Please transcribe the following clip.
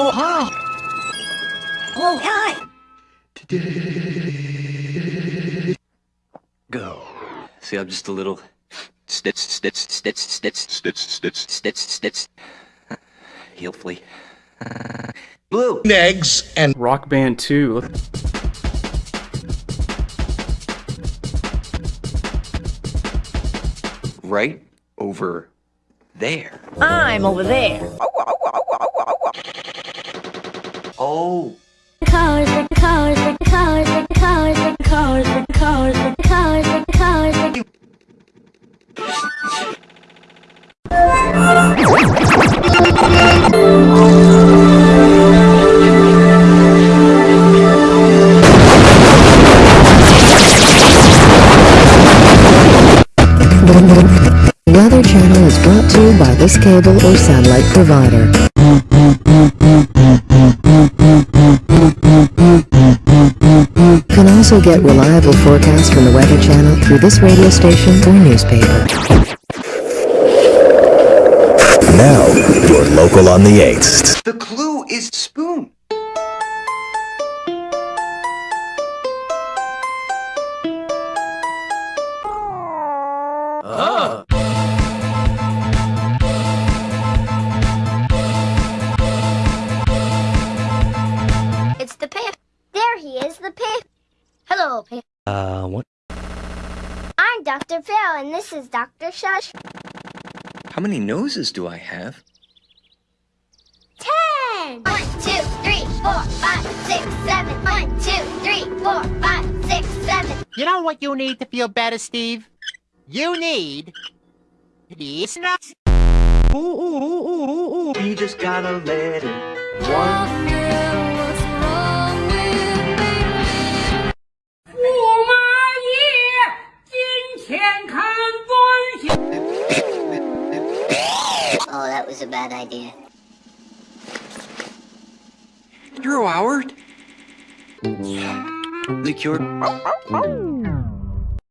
Oh, hi! Oh, hi! Go. See, I'm just a little... Stitch, stitch, stitch, stitch, stitch, stitch, stitch, stitch. Hopefully. Blue! eggs and Rock Band 2. Right over there. I'm over there. Oh, cars, the cars, the cars, cars, cars, cars, cars, cars, the Weather Channel is brought to you by this cable or satellite provider. You can also get reliable forecasts from the Weather Channel through this radio station or newspaper. now you're local on the 8th. the clue is spoon. It's he is, the pip. Hello, pip. Uh, what? I'm Dr. Phil, and this is Dr. Shush. How many noses do I have? Ten! One, two, three, four, five, six, seven. One, two, three, four, five, six, seven. You know what you need to feel better, Steve? You need these nuts. Ooh, ooh, ooh, ooh, ooh, ooh. You just gotta let it. Was a bad idea. Drew Howard. The cure.